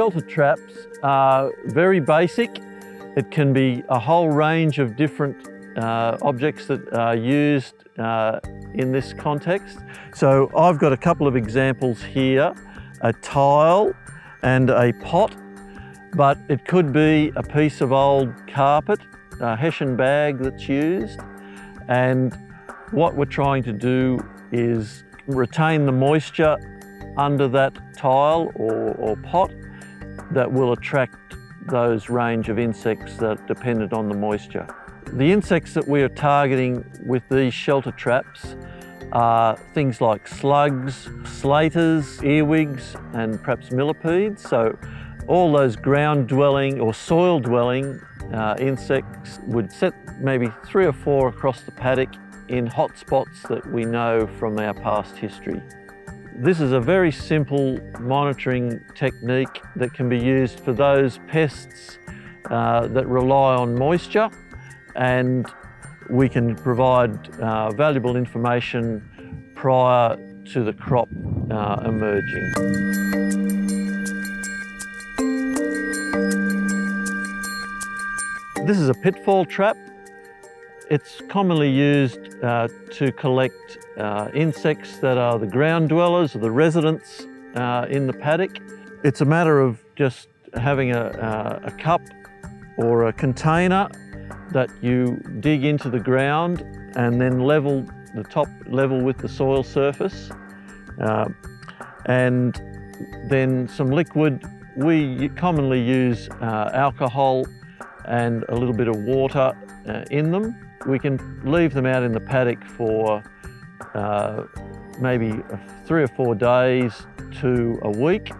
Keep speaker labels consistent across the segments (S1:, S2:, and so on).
S1: shelter traps are very basic. It can be a whole range of different uh, objects that are used uh, in this context. So I've got a couple of examples here, a tile and a pot, but it could be a piece of old carpet, a hessian bag that's used. And what we're trying to do is retain the moisture under that tile or, or pot that will attract those range of insects that dependent on the moisture. The insects that we are targeting with these shelter traps are things like slugs, slaters, earwigs and perhaps millipedes. So all those ground dwelling or soil dwelling uh, insects would set maybe three or four across the paddock in hot spots that we know from our past history. This is a very simple monitoring technique that can be used for those pests uh, that rely on moisture and we can provide uh, valuable information prior to the crop uh, emerging. This is a pitfall trap. It's commonly used uh, to collect uh, insects that are the ground dwellers or the residents uh, in the paddock. It's a matter of just having a, uh, a cup or a container that you dig into the ground and then level the top level with the soil surface. Uh, and then some liquid. We commonly use uh, alcohol and a little bit of water uh, in them. We can leave them out in the paddock for uh, maybe three or four days to a week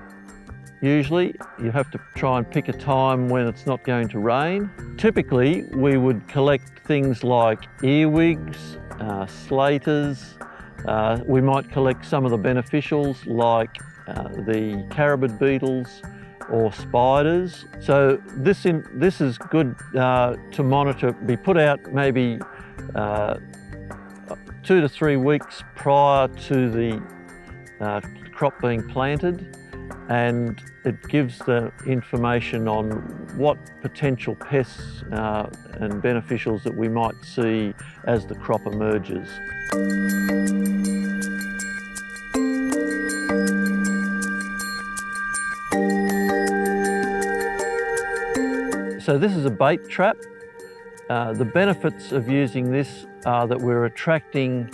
S1: usually. You have to try and pick a time when it's not going to rain. Typically, we would collect things like earwigs, uh, slaters. Uh, we might collect some of the beneficials like uh, the carabid beetles or spiders. So this, in, this is good uh, to monitor, be put out maybe uh, two to three weeks prior to the uh, crop being planted and it gives the information on what potential pests uh, and beneficials that we might see as the crop emerges. So this is a bait trap. Uh, the benefits of using this are that we're attracting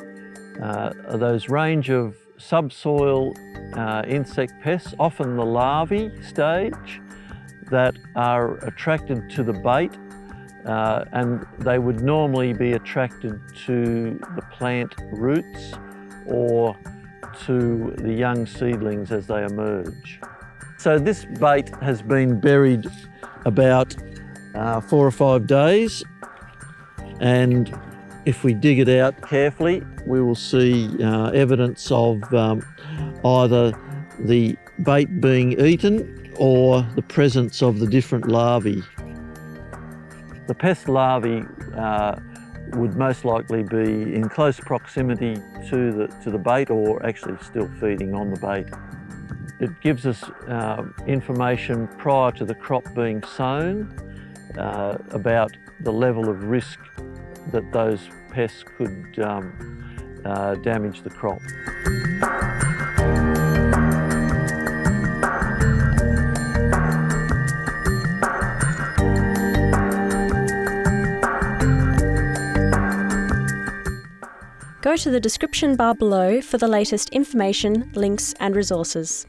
S1: uh, those range of subsoil uh, insect pests, often the larvae stage, that are attracted to the bait uh, and they would normally be attracted to the plant roots or to the young seedlings as they emerge. So this bait has been buried about uh, four or five days and if we dig it out carefully, we will see uh, evidence of um, either the bait being eaten or the presence of the different larvae. The pest larvae uh, would most likely be in close proximity to the, to the bait or actually still feeding on the bait. It gives us uh, information prior to the crop being sown uh, about the level of risk that those pests could um, uh, damage the crop.
S2: Go to the description bar below for the latest information, links and resources.